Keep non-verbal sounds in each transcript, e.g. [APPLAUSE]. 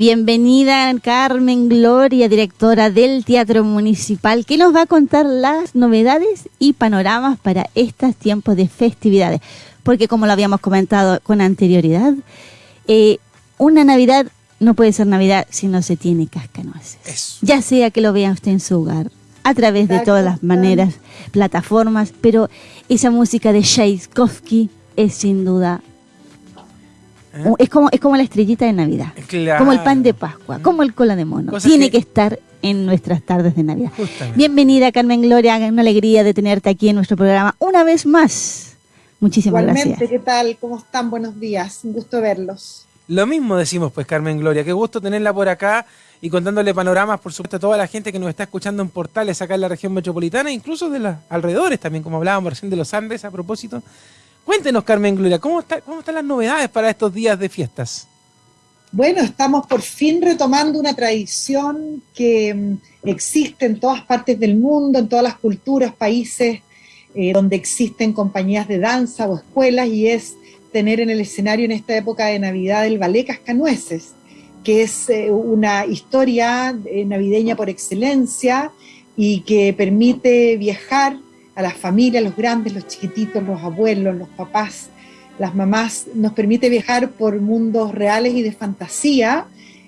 Bienvenida Carmen Gloria, directora del Teatro Municipal, que nos va a contar las novedades y panoramas para estos tiempos de festividades. Porque como lo habíamos comentado con anterioridad, eh, una Navidad no puede ser Navidad si no se tiene cascanueces. Ya sea que lo vea usted en su hogar, a través de todas las maneras, plataformas, pero esa música de Tchaikovsky es sin duda ¿Eh? Es, como, es como la estrellita de Navidad, como el pan de Pascua, como el cola de mono. Tiene que... estar en nuestras tardes de Navidad. Bienvenida, Carmen Gloria, una alegría de tenerte aquí en nuestro programa una vez más. Muchísimas Igualmente, ¿qué tal? ¿Cómo están? Buenos días, un gusto verlos. Lo mismo decimos, pues, Carmen Gloria, qué gusto tenerla por acá y contándole panoramas, por supuesto, a toda la gente que nos está escuchando en portales acá en la región metropolitana, incluso de los alrededores también, como hablábamos recién de los Andes a propósito. Cuéntenos, Carmen Gloria, ¿cómo, ¿cómo están las novedades para estos días de fiestas? Bueno, estamos por fin retomando una tradición que mm, existe en todas partes del mundo, en todas las culturas, países eh, donde existen compañías de danza o escuelas, y es tener en el escenario en esta época de Navidad el ballet Cascanueces, que es eh, una historia eh, navideña por excelencia y que permite viajar a las familias, los grandes, los chiquititos, los abuelos, los papás, las mamás, nos permite viajar por mundos reales y de fantasía,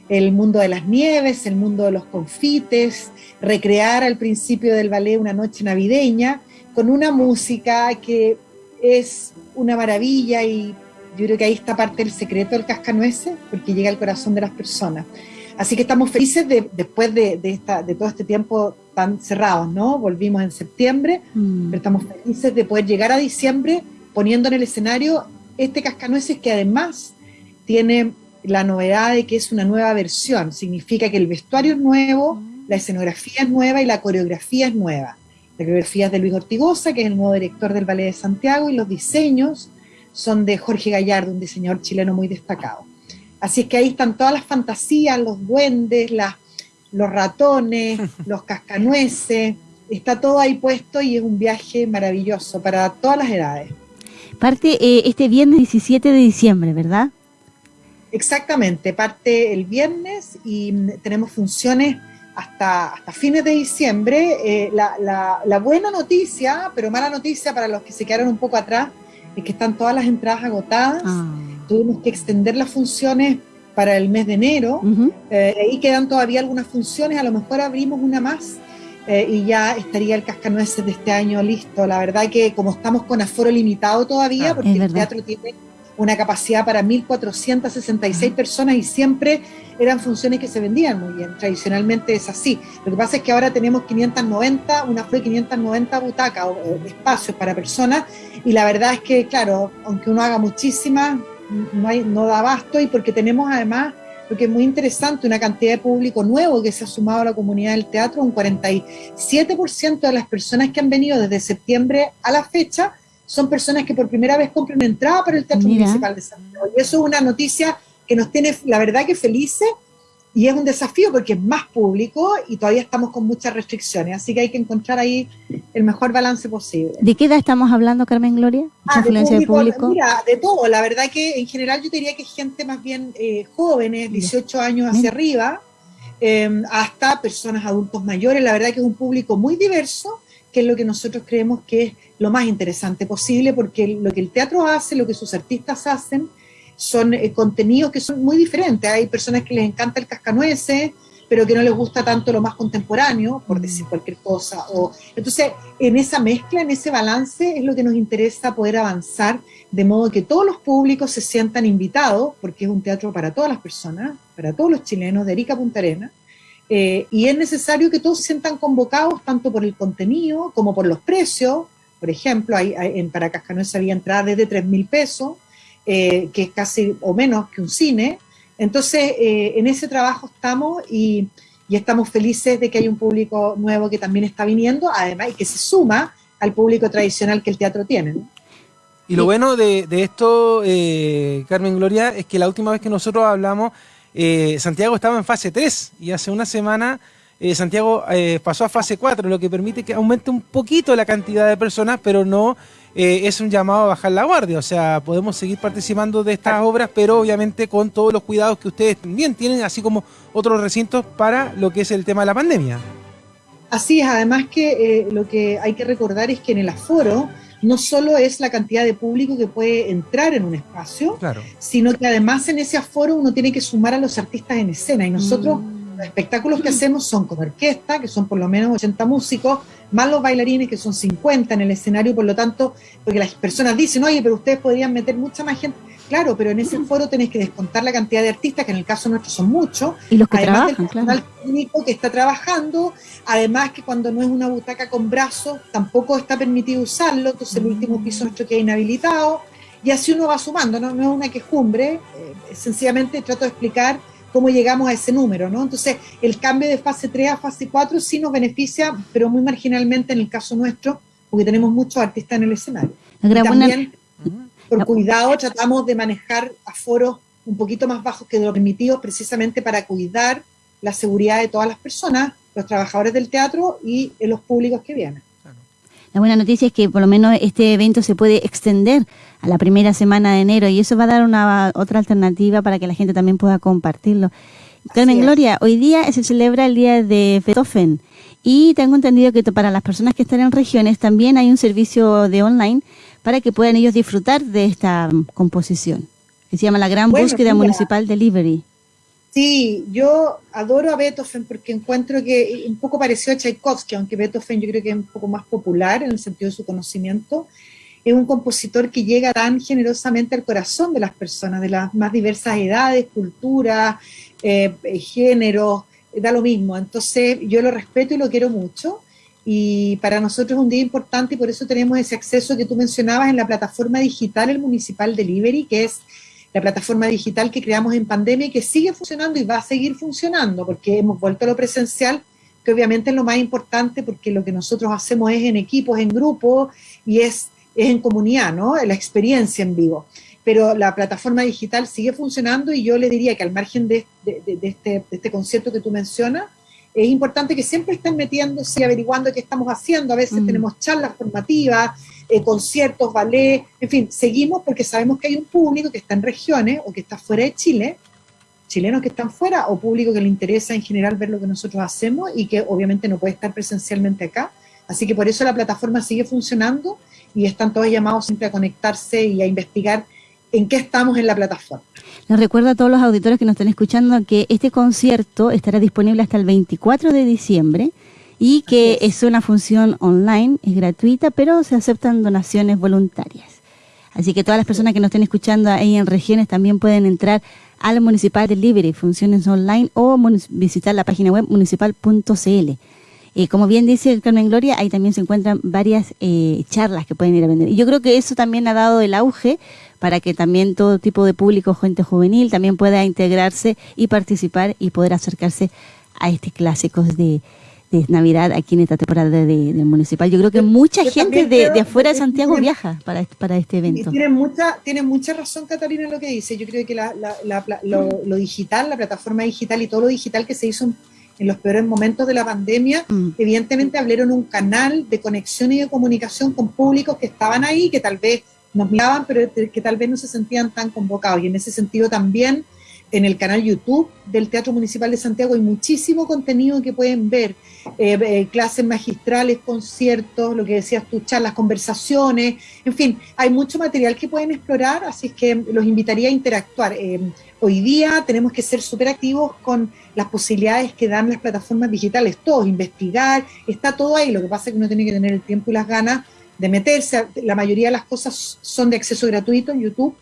el mundo de las nieves, el mundo de los confites, recrear al principio del ballet una noche navideña con una música que es una maravilla y yo creo que ahí está parte del secreto del cascanueces, porque llega al corazón de las personas. Así que estamos felices de, después de, esta, de todo este tiempo tan cerrados, ¿no? Volvimos en septiembre, mm. pero estamos felices de poder llegar a diciembre poniendo en el escenario este cascanueces que además tiene la novedad de que es una nueva versión. Significa que el vestuario es nuevo, mm. la escenografía es nueva y la coreografía es nueva. La coreografía es de Luis Ortigosa, que es el nuevo director del Ballet de Santiago, y los diseños son de Jorge Gallardo, un diseñador chileno muy destacado. Así es que ahí están todas las fantasías, los duendes, los ratones, [LAUGHS] los cascanueces, está todo ahí puesto y es un viaje maravilloso para todas las edades. Parte eh, este viernes 17 de diciembre, ¿verdad? Exactamente, parte el viernes y mm, tenemos funciones hasta, hasta fines de diciembre. Eh, la, buena noticia, pero mala noticia para los que se quedaron un poco atrás, es que están todas las entradas agotadas. Ah tuvimos que extender las funciones para el mes de enero, eh, ahí quedan todavía algunas funciones, a lo mejor abrimos una más eh, y ya estaría el cascanueces de este año listo. La verdad que como estamos con aforo limitado todavía, ah, porque el teatro tiene una capacidad para 1.466 personas y siempre eran funciones que se vendían muy bien, tradicionalmente es así. Lo que pasa es que ahora tenemos 590, una fue 590 butacas o, espacios para personas y la verdad es que, claro, aunque uno haga muchísimas, no, hay, no da abasto y porque tenemos además, lo que es muy interesante, una cantidad de público nuevo que se ha sumado a la comunidad del teatro, un 47% de las personas que han venido desde septiembre a la fecha son personas que por primera vez compran entrada para el Teatro Municipal de Santiago. Y eso es una noticia que nos tiene, la verdad, que felices y es un desafío porque es más público y todavía estamos con muchas restricciones, así que hay que encontrar ahí el mejor balance posible. ¿De qué edad estamos hablando, Carmen Gloria? Ah, de público, Mira, de todo, la verdad que en general yo diría que es gente más bien eh, jóvenes, 18 años hacia arriba, em, hasta personas adultos mayores, la verdad que es un público muy diverso, que es lo que nosotros creemos que es lo más interesante posible, porque lo que el teatro hace, lo que sus artistas hacen, son eh, contenidos que son muy diferentes. Hay personas que les encanta el cascanueces, pero que no les gusta tanto lo más contemporáneo, por mm. decir cualquier cosa. O, entonces, en esa mezcla, en ese balance, es lo que nos interesa poder avanzar, de modo que todos los públicos se sientan invitados, porque es un teatro para todas las personas, para todos los chilenos, de Erika Punta Arena, eh, y es necesario que todos se sientan convocados tanto por el contenido como por los precios. Por ejemplo, hay, en para Cascanueces había entrada desde 3 mil pesos, eh, que es casi o menos que un cine. Entonces, eh, en ese trabajo estamos y, estamos felices de que hay un público nuevo que también está viniendo, además, y que se suma al público tradicional que el teatro tiene. Y lo bueno de, esto, eh, Carmen Gloria, es que la última vez que nosotros hablamos, Santiago estaba en fase 3 y hace una semana Santiago pasó a fase 4, lo que permite que aumente un poquito la cantidad de personas, pero no eh, es un llamado a bajar la guardia. O sea, podemos seguir participando de estas obras, pero obviamente con todos los cuidados que ustedes también tienen, así como otros recintos para lo que es el tema de la pandemia. Así es, además que lo que hay que recordar es que en el aforo no solo es la cantidad de público que puede entrar en un espacio, sino que además en ese aforo uno tiene que sumar a los artistas en escena. Y nosotros... Mm los espectáculos que hacemos son con orquesta, que son por lo menos 80 músicos, más los bailarines, que son 50 en el escenario, por lo tanto, porque las personas dicen, oye, pero ustedes podrían meter mucha más gente. Claro, pero en ese foro tenés que descontar la cantidad de artistas, que en el caso nuestro son muchos. Y los que además trabajan, del personal técnico que está trabajando, además que cuando no es una butaca con brazos, tampoco está permitido usarlo, entonces el último piso nuestro queda inhabilitado. Y así uno va sumando, no, no es una quejumbre, eh, sencillamente trato de explicar cómo llegamos a ese número, ¿no? Entonces, el cambio de fase 3 a fase 4 sí nos beneficia, pero muy marginalmente en el caso nuestro, porque tenemos muchos artistas en el escenario. también, por cuidado, tratamos de manejar aforos un poquito más bajos que lo permitido, precisamente para cuidar la seguridad de todas las personas, los trabajadores del teatro y los públicos que vienen. La buena noticia es que por lo menos este evento se puede extender a la primera semana de enero y eso va a dar una otra alternativa para que la gente también pueda compartirlo. Carmen Gloria, hoy día se celebra el día de Beethoven y tengo entendido que para las personas que están en regiones también hay un servicio de online para que puedan ellos disfrutar de esta mm, composición, que se llama la Gran Búsqueda Municipal Delivery. Sí, yo adoro a Beethoven porque encuentro que un poco pareció a Tchaikovsky, aunque Beethoven yo creo que es un poco más popular en el sentido de su conocimiento. Es un compositor que llega tan generosamente al corazón de las personas, de las más diversas edades, culturas, eh, géneros, da lo mismo. Entonces yo lo respeto y lo quiero mucho. Y para nosotros es un día importante y por eso tenemos ese acceso que tú mencionabas en la plataforma digital, el Municipal Delivery, que es la plataforma digital que creamos en pandemia y que sigue funcionando y va a seguir funcionando porque hemos vuelto a lo presencial, que obviamente es lo más importante porque lo que nosotros hacemos es en equipos, en grupos y es, es en comunidad, ¿no? La experiencia en vivo. Pero la plataforma digital sigue funcionando y yo le diría que al margen de, este, de este concierto que tú mencionas, es importante que siempre estén metiéndose y averiguando qué estamos haciendo. A veces mm. tenemos charlas formativas, eh, conciertos, ballet, en fin, seguimos porque sabemos que hay un público que está en regiones o que está fuera de Chile, chilenos que están fuera o público que le interesa en general ver lo que nosotros hacemos y que obviamente no puede estar presencialmente acá. Así que por eso la plataforma sigue funcionando y están todos llamados siempre a conectarse y a investigar en qué estamos en la plataforma. Les recuerdo a todos los auditores que nos están escuchando que este concierto estará disponible hasta el 24 de diciembre y que es. una función online, es gratuita, pero se aceptan donaciones voluntarias. Así que todas las personas que nos estén escuchando ahí en regiones también pueden entrar al Municipal Delivery, funciones online, o visitar la página web municipal.cl. Eh, como bien dice el Carmen Gloria, ahí también se encuentran varias eh, charlas que pueden ir a vender. Y yo creo que eso también ha dado el auge para que también todo tipo de público, gente juvenil, también pueda integrarse y participar y poder acercarse a estos clásicos de, Navidad aquí en esta temporada del municipal. Yo creo que mucha gente de, afuera de Santiago viaja para, para este evento. Tiene mucha, tiene mucha razón Catalina en lo que dice. Yo creo que lo, digital, la plataforma digital y todo lo digital que se hizo en los peores momentos de la pandemia, mm. evidentemente abrieron un canal de conexión y de comunicación con públicos que estaban ahí, que tal vez nos miraban, pero que tal vez no se sentían tan convocados. Y en ese sentido también en el canal YouTube del Teatro Municipal de Santiago hay muchísimo contenido que pueden ver, eh, eh, clases magistrales, conciertos, lo que decías tú, charlas, conversaciones, en fin, hay mucho material que pueden explorar, así que los invitaría a interactuar. Eh, hoy día tenemos que ser súper activos con las posibilidades que dan las plataformas digitales, todos, investigar, está todo ahí, lo que pasa es que uno tiene que tener el tiempo y las ganas de meterse. La mayoría de las cosas son de acceso gratuito en YouTube,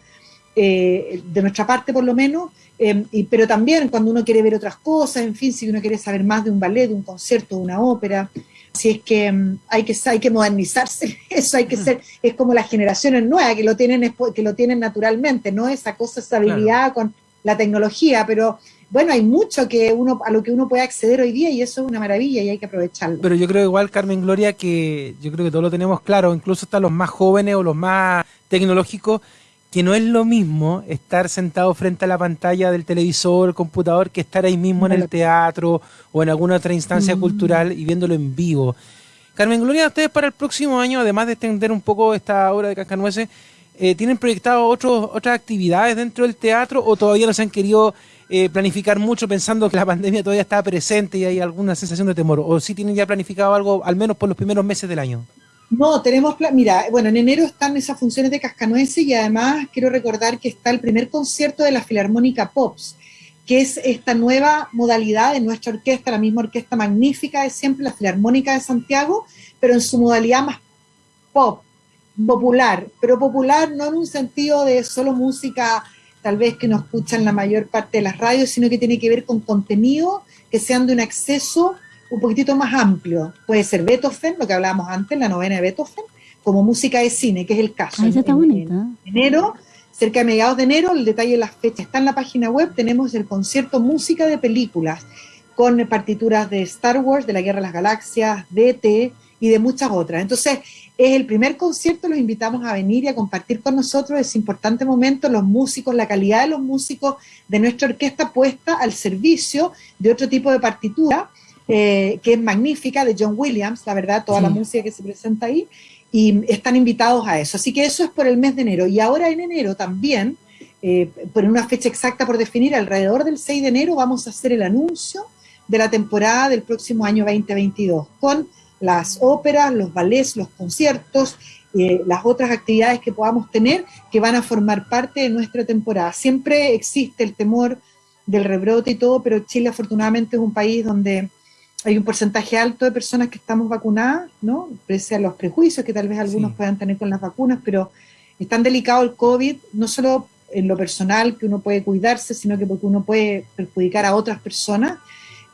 eh, de nuestra parte por lo menos, eh, pero también cuando uno quiere ver otras cosas, en fin, si uno quiere saber más de un ballet, de un concierto, de una ópera, si es que mm, hay que hay que modernizarse, [LAUGHS] eso hay que ser, es como las generaciones nuevas que lo tienen que lo tienen naturalmente, no esa cosa, esa habilidad con la tecnología, pero bueno, hay mucho que uno a lo que uno puede acceder hoy día y eso es una maravilla y hay que aprovecharlo. Pero yo creo igual, Carmen Gloria, que yo creo que todos lo tenemos claro, incluso hasta los más jóvenes o los más tecnológicos, que no es lo mismo estar sentado frente a la pantalla del televisor, el computador, que estar ahí mismo en el teatro o en alguna otra instancia mm. cultural y viéndolo en vivo. Carmen Gloria, ustedes para el próximo año, además de extender un poco esta obra de Cascanueces, eh, ¿tienen proyectado otras actividades dentro del teatro o todavía no se han querido eh, planificar mucho pensando que la [LAUGHS] pandemia todavía está presente y hay alguna sensación de temor? ¿O sí tienen ya planificado algo, al menos por los primeros meses del año? No, tenemos, mira, bueno, en enero están esas funciones de Cascanueces y además quiero recordar que está el primer concierto de la Filarmónica Pops, que es esta nueva modalidad de nuestra orquesta, la misma orquesta magnífica de siempre, la Filarmónica de Santiago, pero en su modalidad más pop, popular, pero popular no en un sentido de solo música tal vez que nos escuchan la mayor parte de las radios, sino que tiene que ver con contenido que sean de un acceso un poquitito más amplio. Puede ser Beethoven, lo que hablábamos antes, la novena de Beethoven, como música de cine, que es el caso. está en, enero, cerca de mediados de enero, el detalle de las fechas está en la página web, tenemos el concierto Música de Películas, con partituras de Star Wars, de la Guerra de las Galaxias, de ET y de muchas otras. Entonces, es el primer concierto, los invitamos a venir y a compartir con nosotros ese importante momento, los músicos, la calidad de los músicos de nuestra orquesta puesta al servicio de otro tipo de partitura eh, que es magnífica, de John Williams, la verdad, toda la música que se presenta ahí, y están invitados a eso. Así que eso es por el mes de enero. Y ahora en enero también, eh, por una fecha exacta por definir, alrededor del 6 de enero vamos a hacer el anuncio de la temporada del próximo año 2022, con las óperas, los ballets, los conciertos, eh, las otras actividades que podamos tener que van a formar parte de nuestra temporada. Siempre existe el temor del rebrote y todo, pero Chile afortunadamente es un país donde hay un porcentaje alto de personas que estamos vacunadas, ¿no? Pese a los prejuicios que tal vez algunos puedan tener con las vacunas, pero es tan delicado el COVID, no solo en lo personal que uno puede cuidarse, sino que porque uno puede perjudicar a otras personas.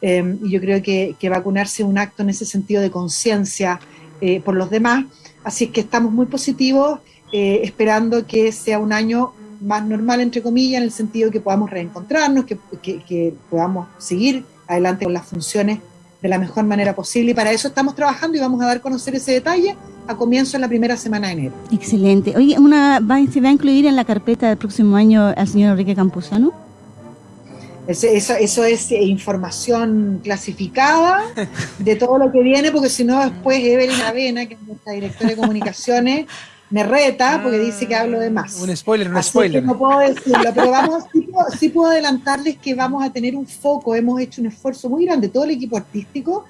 Eh, y yo creo que, vacunarse es un acto en ese sentido de conciencia eh, por los demás. Así es que estamos muy positivos, eh, esperando que sea un año más normal, entre comillas, en el sentido que podamos reencontrarnos, que, que podamos seguir adelante con las funciones de la mejor manera posible y para eso estamos trabajando y vamos a dar a conocer ese detalle a comienzo en la primera semana de enero. Excelente. Oye, una, ¿se va a incluir en la carpeta del próximo año al señor Enrique Campuzano? Eso, eso, es eh, información clasificada de todo lo que viene, porque si no después Evelyn Avena, que es nuestra directora de comunicaciones, me reta porque dice que hablo de más. Un spoiler, un spoiler. no puedo decirlo, pero vamos, sí, puedo, adelantarles que vamos a tener un foco, hemos hecho un esfuerzo muy grande, todo el equipo artístico,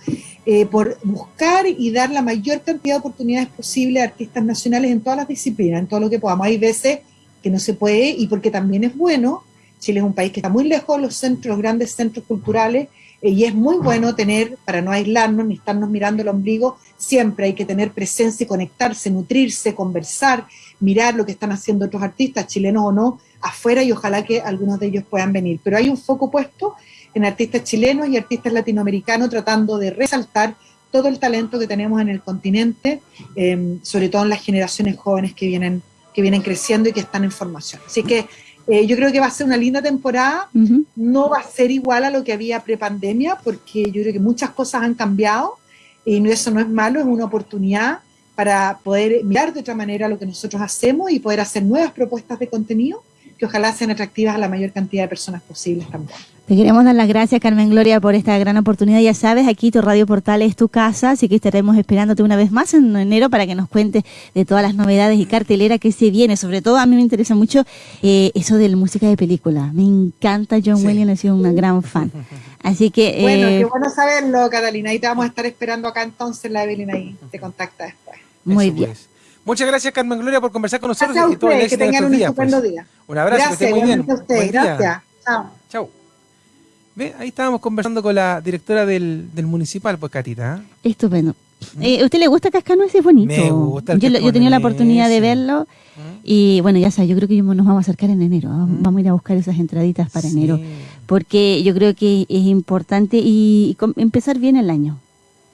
eh, por buscar y dar la mayor cantidad de oportunidades posible a artistas nacionales en todas las disciplinas, en todo lo que podamos. Hay veces que no se puede y porque también es bueno, Chile es un país que está muy lejos de los centros, los grandes centros culturales, y es muy bueno tener, para no aislarnos ni estarnos mirando el ombligo, siempre hay que tener presencia y conectarse, nutrirse, conversar, mirar lo que están haciendo otros artistas, chilenos o no, afuera y ojalá que algunos de ellos puedan venir. Pero hay un foco puesto en artistas chilenos y artistas latinoamericanos tratando de resaltar todo el talento que tenemos en el continente, em, sobre todo en las generaciones jóvenes que vienen, que vienen creciendo y que están en formación. Así que eh, yo creo que va a ser una linda temporada, no va a ser igual a lo que había prepandemia, porque yo creo que muchas cosas han cambiado y eso no es malo, es una oportunidad para poder mirar de otra manera lo que nosotros hacemos y poder hacer nuevas propuestas de contenido que ojalá sean atractivas a la mayor cantidad de personas posibles también. Te queremos dar las gracias, Carmen Gloria, por esta gran oportunidad. Ya sabes, aquí tu Radio Portal es tu casa, así que estaremos esperándote una vez más en enero para que nos cuentes de todas las novedades y cartelera que se viene. Sobre todo, a mí me interesa mucho eh, eso de la música de película. Me encanta John Williams, he sido una gran fan. Así que... bueno, eh, qué bueno saberlo, Catalina. Ahí te vamos a estar esperando acá entonces, la Evelyn ahí te contacta después. Muy bien. Pues. Muchas gracias, Carmen Gloria, por conversar con nosotros. Gracias a ustedes, que tengan un estupendo pues. día. Un abrazo, gracias, que estén muy bien. A ustedes, gracias. Chao. Chao. Ahí estábamos conversando con la directora del, del municipal, pues Catita. ¿eh? Estupendo. ¿Mm? Eh, ¿Usted le gusta Cascanueces? Es bonito. Me gusta el yo, yo he tenido la oportunidad de verlo ¿Mm? y bueno, ya sabes, yo creo que nos vamos a acercar en enero. ¿Mm? Vamos a ir a buscar esas entraditas para enero porque yo creo que es importante y empezar bien el año.